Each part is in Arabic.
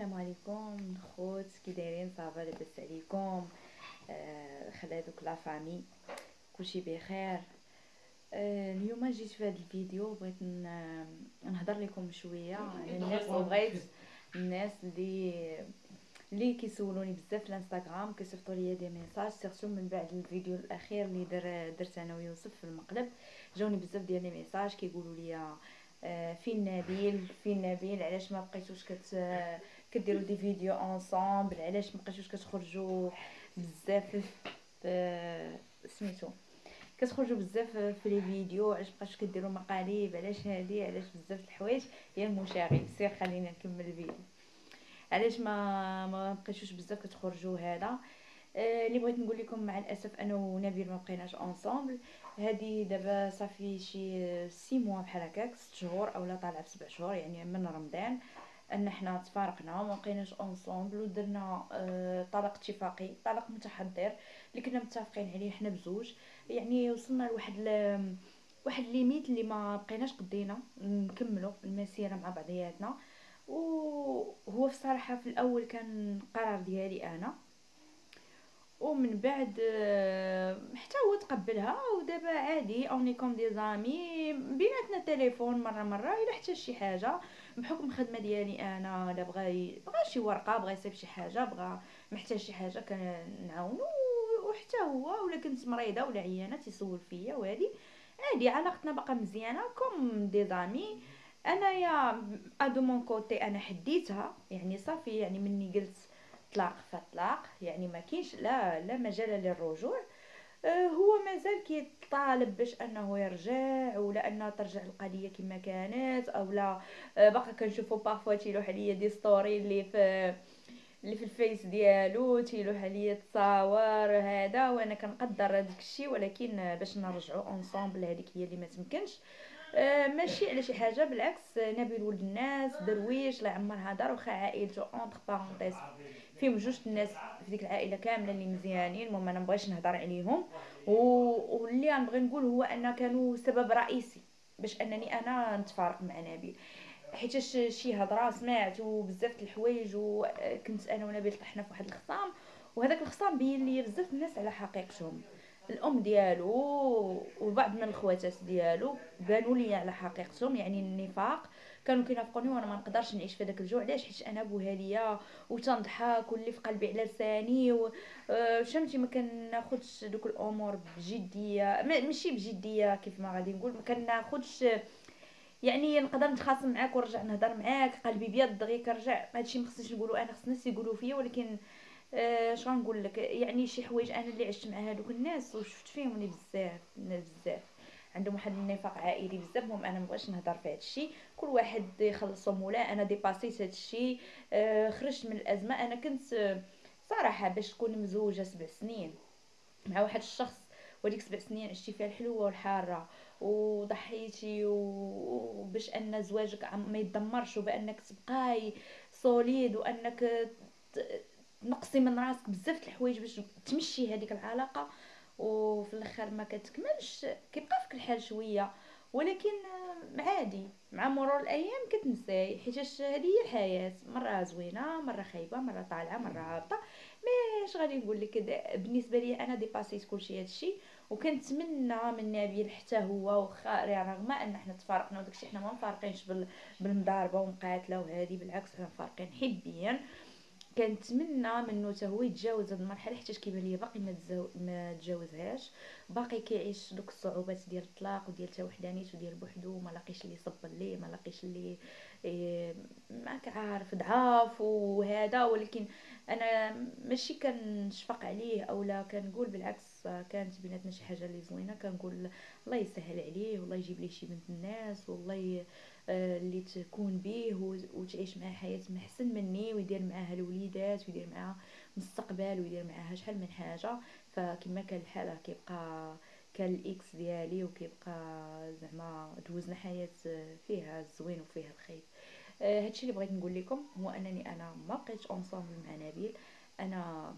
السلام عليكم خوت كي دايرين ça va لاباس عليكم آه خلا دوك la famille كلشي بخير. آه اليوم جيت في هذا الفيديو بغيت نهضر لكم شوية. على الناس وبغيت الناس اللي اللي كيسولوني بزاف في الانستغرام كيصيفطوا لي des messages surtout من بعد الفيديو الأخير اللي در درت أنا ويوسف في المقلب جاوني بزاف ديال les messages كيقولوا لي آه، فين نبيل؟ فين نبيل؟ علاش ما بقيتوش كت كديروا des vidéos ensemble علاش ما بقيتوش كتخرجوا بزاف في سميتو كتخرجوا بزاف في les vidéos علاش بقيتوش كديروا مقالب علاش هادي علاش بزاف الحوايج يا المشاغب. سير خلينا نكمل الفيديو. علاش ما ما بقيتوش بزاف كتخرجوا هذا؟ آه، اللي بغيت نقول لكم مع الأسف أنا ونبيل ما بقيناش ensemble هذه دابا صافي شي six mois بحال هكاك ست شهور اولا طالعه بسبع شهور يعني من رمضان. أن حنا تفارقنا وما بقيناش ensemble ودرنا آه طلاق اتفاقي طلاق متحضر اللي كنا متفقين عليه حنا بزوج. يعني وصلنا لواحد. واحد limite اللي ما بقيناش قدينا نكملوا المسيرة مع بعضياتنا. وهو في الصراحه في الأول كان قرار ديالي أنا. ومن بعد آه، حتى هو تقبلها ودابا عادي on est comme des amis بيناتنا تليفون مرة مرة إلا حتى شي حاجة. بحكم الخدمة ديالي أنا لا بغى بغى شي ورقة بغى يصيب شي حاجة بغى محتاج شي حاجة كنعاونو وحتى هو ولا كنت مريضة ولا عيانة تيسول فيا وهادي. عادي علاقتنا باقا مزيانة comme des amis. أنايا de mon côté أنا حديتها يعني صافي يعني مني قلت طلاق فطلاق يعني ما كاينش لا لا مجال للرجوع. هو مازال كيطالب باش أنه يرجع ولا انها ترجع القضية كما كانت أو لا. آه، باقا كنشوفو parfois تيلوح عليا des stories اللي في اللي في الفيس ديالو تيلوح عليا تصاور هذا وأنا كنقدر هذاك الشيء ولكن باش نرجعوا ensemble هذيك هي اللي ما تمكنش. آه ماشي على شي حاجة بالعكس نبيل ولد الناس درويش الله يعمرها دار وخا عائلته entre parenthèses فيهم جوج الناس في ديك العائلة كامله اللي مزيانين المهم أنا مبغيش نهضر عليهم. واللي غنبغي نقول هو أن كانوا سبب رئيسي باش أنني أنا نتفارق مع نبيل حيت شي هضرة سمعت وبزاف الحوايج وكنت أنا ونبيل طحنا في واحد الخصام وهذاك الخصام بين لي بزاف الناس على حقيقتهم. الأم ديالو وبعض من الخواتات ديالو بانوا لي على حقيقتهم يعني النفاق. كانوا كينافقوني وأنا ما نقدرش نعيش في داك الجوع. علاش حيت أنا بوها ليا وتنضحك واللي في قلبي على لساني و آه، ما كناخذش دوك الأمور بجدية. ماشي بجدية كيف ما غادي نقول. ما كناخذش يعني نقدر نتخاصم معاك ونرجع نهضر معاك. قلبي بيض دغيا كنرجع. هادشي ما خصنيش نقولوا أنا خص الناس يقولوا فيا. ولكن اش آه غنقول لك؟ يعني شي حوايج أنا اللي عشت مع هادوك الناس وشفت فيهم بزاف بزاف عندهم واحد النفاق عائلي بزاف المهم أنا مبغيش نهضر في هذا الشيء كل واحد يخلصو مولا أنا ديباسيت هذا الشيء آه خرجت من الأزمة. أنا كنت آه صراحة باش تكون مزوجة سبع سنين. مع واحد الشخص وديك سبع سنين عشتي فيها الحلوة والحارة وضحيتي وباش أن زواجك ما يدمرش وبأنك تبقاي solide وأنك تنقصي من راسك بزاف الحوايج باش تمشي هذيك العلاقة. وفي الأخر ما كتكملش كيبقى فيك الحال شوية. ولكن عادي. مع مرور الأيام كتنساي حيت هذه هي الحياة. مرة زوينة مرة خايبة مرة طالعة مرة هابطة. ماش غادي نقول لك؟ بالنسبة لي أنا ديباسيت كلشي هادشي وكنتمنى من نبيل حتى هو واخا رغم أن حنا تفارقنا وداكشي حنا ما مفارقينش بالمضاربة ومقاتلة وهذه بالعكس حنا مفارقين حبيا. كنتمنى منه حتى هو يتجاوز هاد المرحلة حيت كيبان ليا باقي ما ما تجاوزهاش. باقي كيعيش دوك الصعوبات ديال الطلاق وديال التوحدانيت وديال بوحدو ما لاقيش اللي يصب ليه ما لاقيش اللي إيه ما كعارف ضعاف وهذا. ولكن أنا ماشي كنشفق عليه اولا كنقول بالعكس كانت بيناتنا شي حاجة اللي زوينة. كنقول الله يسهل عليه والله يجيب ليه شي بنت الناس والله آه، اللي تكون به وتعيش معاه حياة محسن مني ويدير معاها الوليدات ويدير معاها مستقبل ويدير معاها شحال من حاجة. فكما كان الحال كيبقى كان ال ex ديالي وكيبقى زعما دوزنا حياة فيها الزوين وفيها الخير. آه هادشي اللي بغيت نقول لكم هو أنني أنا ما بقيتش ensemble مع نبيل. أنا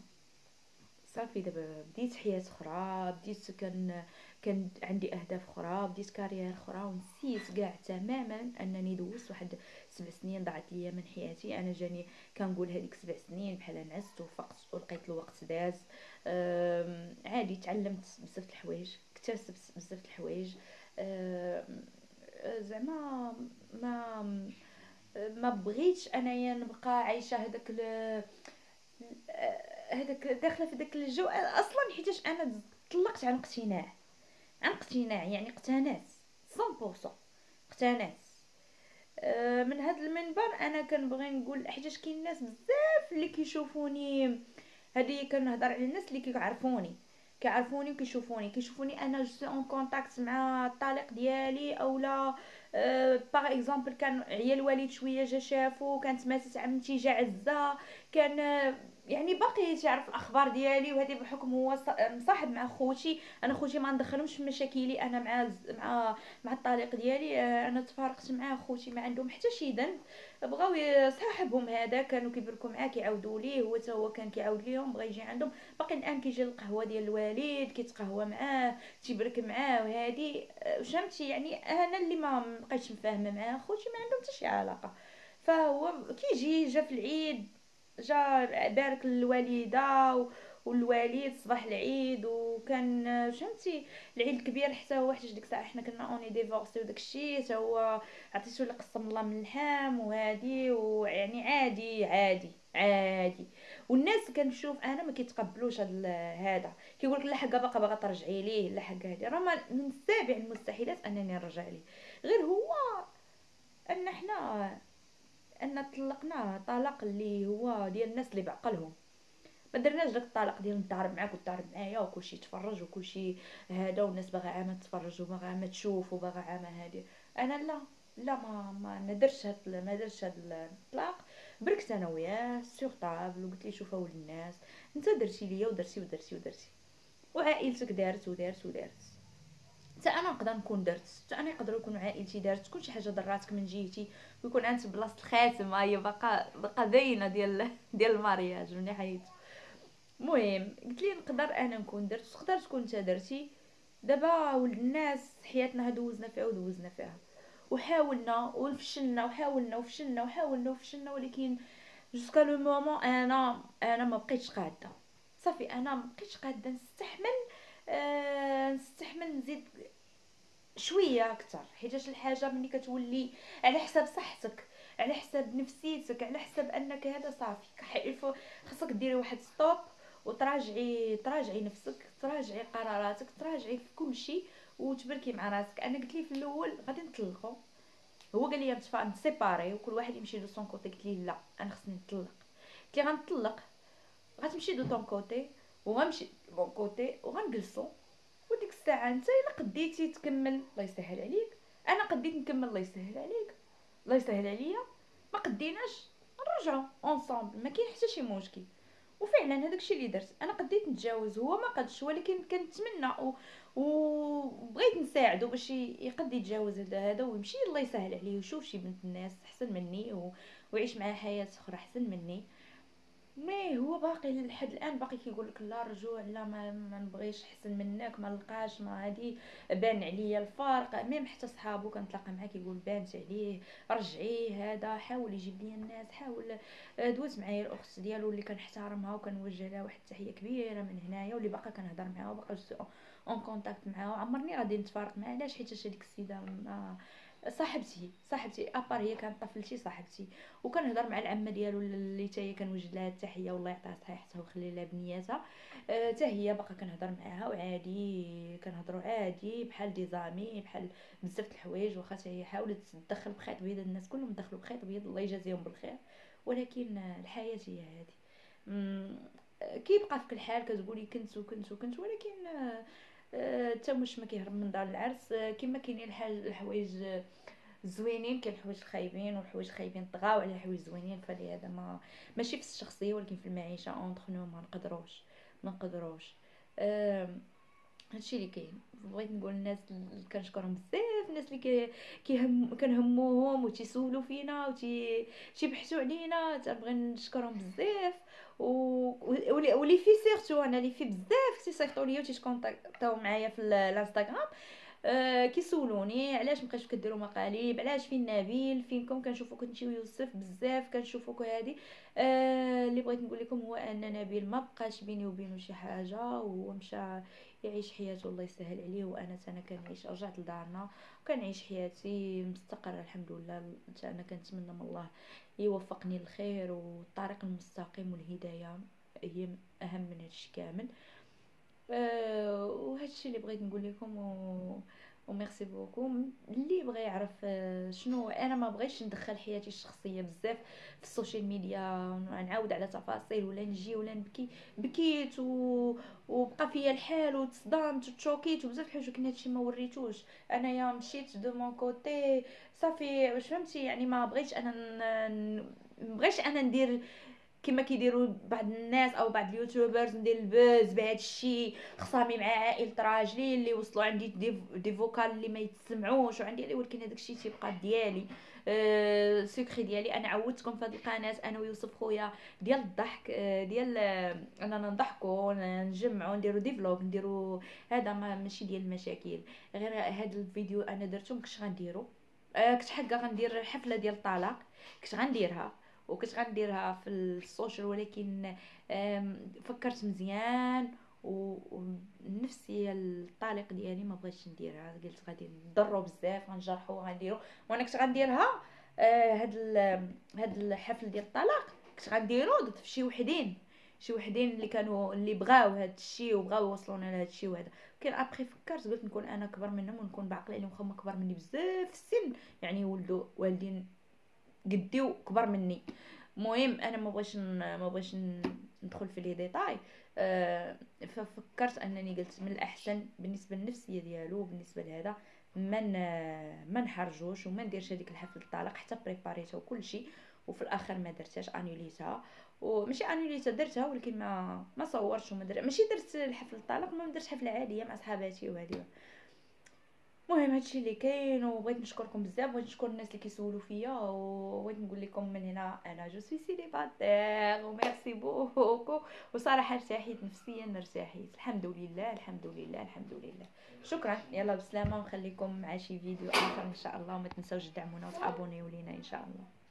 صافي دابا بديت حياة أخرى بديت كان كان عندي أهداف أخرى بديت كارير أخرى ونسيت كاع تماما أنني دوزت واحد سبع سنين ضاعت ليا من حياتي. أنا جاني كنقول هذيك سبع سنين بحال نعست وفقت ولقيت الوقت داز. عادي تعلمت بزاف الحوايج اكتسبت بزاف الحوايج. زعما ما ما بغيتش أنايا نبقى عايشة هذاك هذاك داخله في داك الجو أصلا حيتاش أنا طلقت عن اقتناع. عن اقتناع يعني اقتنعت 100% اقتنعت من هذا المنبر أنا كنبغي نقول حيتاش كاين ناس بزاف اللي كيشوفوني هذه كنهضر على الناس اللي كيعرفوني كيعرفوني وكيشوفوني. كيشوفوني أنا je en contact مع الطليق ديالي اولا par exemple كان عيال الوالد شوية جا شافو كانت ماتت عمتي جا عزة كان يعني باقي تعرف الأخبار ديالي وهذه بحكم هو مصاحب مع خوتي. أنا خوتي ما ندخلهمش في مشاكلي أنا مع مع مع الطليق ديالي. آه، أنا تفارقت مع خوتي ما عندهم حتى شي ذنب. بغاو صاحبهم هذا كانوا كيبركوا معاه كيعاودوا ليه. هو حتى هو كان كيعاود ليهم بغا يجي عندهم. باقي الآن كيجي القهوه ديال الوالد كيتقهوى معاه تيبرك معاه وهذه آه، فهمتي يعني أنا اللي ما بقيتش مفاهمة معاه خوتي ما عندهم حتى شي علاقة. فهو كيجي جا في العيد. جا بارك الوالده والوالد صباح العيد وكان فهمتي العيد الكبير حتى هو حتى ديك الساعة حنا كنا on est divorcés وداك الشيء حتى هو عطيتو لي قسم الله من اللحام وهادي ويعني عادي عادي عادي. والناس كنشوف أنا ما كيتقبلوش هذا. كيقول لك لا حاجة باقا باغا ترجعي ليه؟ لا حاجة هادي. راه من سابع المستحيلات أنني نرجع ليه. غير هو أن حنا أن طلقناه طلاق اللي هو ديال الناس اللي بعقلهم. ما درناش داك الطلاق ديال نتعرف معاك وتعرف معايا وكلشي يتفرج وكلشي هذا والناس باغا عامة تفرج وباغا عامة تشوف وباغا عامة هادي. أنا لا لا ما ما ندرش هاد ما درش هاد الطلاق. بركت أنا وياه sur table وقلت لي شوف أول الناس. أنت درتي ليا ودرتي ودرتي ودرتي. وعائلتك دارت ودارت ودارت. حتى أنا نقدر نكون درت حتى أنا يقدروا يكونوا عائلتي دارت تكون شي حاجة ضراتك من جهتي ويكون عندك بلاصة الخاتم هي باقا باقا باينه ديال ديال المارياج من حيت المهم قلت لي نقدر أنا نكون درت تقدر تكون أنت درتي. دابا ولد الناس حياتنا دوزنا فيها ودوزنا فيها. وحاولنا وفشلنا وحاولنا وفشلنا وحاولنا وفشلنا ولكن جوسكا لو مومون أنا أنا ما بقيتش قادة. صافي أنا ما بقيتش قادة نستحمل آه نستحمل نزيد شوية أكثر حيتاش الحاجة ملي كتولي على حساب صحتك على حساب نفسيتك على حساب أنك هذا صافي. خاصك ديري واحد stop وتراجعي تراجعي نفسك تراجعي قراراتك تراجعي في كل شيء وتبركي مع راسك. أنا قلت لي في الأول غادي نطلقوا هو قال لي نت séparer وكل واحد يمشي de son côté قلت لي لا أنا خصني نطلق. قلت لي غنطلق غتمشي de ton côté وغنمشي mon côté وغنجلسو. وديك الساعة أنت إلا قديتي تكمل الله يسهل عليك. أنا قديت نكمل الله يسهل عليك. الله يسهل عليا. ما قديناش نرجعوا ensemble ما كاين حتى شي مشكل. وفعلا هذاك الشيء اللي درت أنا قديت نتجاوز هو ما قدش ولكن كنتمنى وبغيت نساعده باش يقد يتجاوز هذا ويمشي الله يسهل عليه ويشوف شي بنت الناس أحسن مني و... ويعيش معها حياة أخرى أحسن مني. mais هو باقي لحد الآن باقي كيقول لك لا رجوع لا ما, ما نبغيش احسن منك ما لقاش ما هادي بان عليا الفرق. même حتى صحابو كنتلاقى معاه كيقول بانت عليه رجعيه هذا حاول يجيب لي الناس حاول آه، دوز معايا الأخت ديالو اللي كنحترمها وكنوجه لها واحد التحية كبيرة من هنايا واللي باقا كنهضر معاها وباقا en contact معاها. عمرني غادي نتفارق معاها علاش؟ حيت هذيك السيدة ما صاحبتي صاحبتي أبار هي كانت طفلتي صاحبتي. وكنهضر مع العمة ديالو اللي حتى هي كنوجد لها التحية والله يعطيها صحيحتها ويخلي لها بنياتها. حتى أه هي باقا كنهضر معاها وعادي كنهضروا عادي بحال دي زامي بحال بزاف الحوايج واخا حتى هي حاولت تدخل بخيط بيض الناس كلهم دخلوا بخيط بيض الله يجازيهم بالخير. ولكن الحياة هي هذه كيبقى فيك الحال كتقولي كنت وكنت وكنت ولكن حتى مش ما كيهرب من دار العرس. كما كاينين الحال الحوايج زوينين كاين الحوايج الخايبين والحوايج الخايبين طغاو على الحوايج زوينين. فلهذا ما ماشي في الشخصية ولكن في المعيشة entre nous ما نقدروش. ما نقدروش. هادشي اللي كاين. بغيت نقول الناس اللي كنشكرهم بزاف الناس اللي كيهم كنهموهم وتيسولوا فينا وتي تيبحثوا علينا. تنبغي نشكرهم بزاف. و و les filles surtout أنا les filles بزاف تيصيفطوا ليا وتيكونتاكطاو معايا في الانستغرام أه كيسولوني علاش مابقيتوش كديروا مقالب علاش فين نبيل فينكم؟ كنشوفوك انت ويوسف بزاف كنشوفوك هادي. أه اللي بغيت نقول لكم هو أن نبيل ما بقاش بيني وبينه شي حاجة وهو مشى يعيش حياته الله يسهل عليه وأنا أنا كنعيش رجعت لدارنا وكنعيش حياتي مستقرة الحمد لله. أنا كنتمنى من الله يوفقني للخير والطريق المستقيم والهداية هي أهم من هادشي كامل. وهادشي اللي بغيت نقول لكم و... و merci beaucoup. اللي بغى يعرف آه، شنو أنا ما بغيتش ندخل حياتي الشخصية بزاف في ال social media. نعاود على تفاصيل ولا نجي ولا نبكي. بكيت و... وبقى فيا الحال وتصدمت وتشوكيت وبزاف الحوايج ولكن هادشي ما وريتوش. أنايا مشيت de mon côté. صافي واش فهمتي؟ يعني ما بغيتش أنا ن... بغيتش أنا ندير كما كيديروا بعض الناس أو بعض ال youtubers ندير ال buzz بهذا الشيء خصامي مع عائلة راجلي اللي وصلوا عندي des, vocal اللي ما يتسمعوش وعندي ولكن هذاك الشيء تيبقى ديالي. أه secret ديالي. أنا عودتكم في هذه القناة أنا ويوسف خويا ديال الضحك أه ديال أه أننا نضحكوا نجمعوا نديروا des vlogs نديروا هذا ما ماشي ديال المشاكل. غير هذا الفيديو أنا درتو مكنتش غنديرو. أه كنت حقا غندير حفلة ديال الطلاق كنت غنديرها. وكنت غنديرها في ال social ولكن فكرت مزيان والنفسيه الطليق ديالي ما بغيتش نديرها. قلت غادي نضرو بزاف غنجرحو غنديرو. وأنا كنت غنديرها آه، هاد هاد الحفل ديال الطلاق كنت غنديرو ضد شي وحدين. شي وحدين اللي كانوا اللي بغاو هاد الشيء وبغاو يوصلونا لهاد الشيء وهذا كان ابخي فكرت قلت نكون أنا كبر منهم ونكون بعقل عليهم هما كبر مني بزاف في السن. يعني ولدوا والدين قدي وكبر مني. المهم أنا ما بغيتش ما بغيتش ندخل في لي ديتاي. أه ففكرت أنني قلت من الأحسن بالنسبة للنفسيه ديالو بالنسبة لهذا ما ما نحرجوش وما نديرش هذيك الحفلة الطلاق حتى بريباريتها وكل شيء وفي الآخر ما درتهاش انيوليتها وماشي انيوليتها درتها ولكن ما ما صورتش وما درت ماشي درت الحفلة الطلاق ما درت حفلة عادية مع صحاباتي وهذه المهم هادشي اللي كاين وبغيت نشكركم بزاف بغيت نشكر الناس اللي كيسولوا فيا وبغيت نقول لكم من هنا أنا je suis célibataire و merci beaucoup. وصراحة ارتحيت نفسيا ارتحيت الحمد لله الحمد لله الحمد لله. شكرا. يلا بسلامة ونخليكم مع شي فيديو آخر إن شاء الله. وما تنساوش تدعمونا وتابونيو لينا إن شاء الله.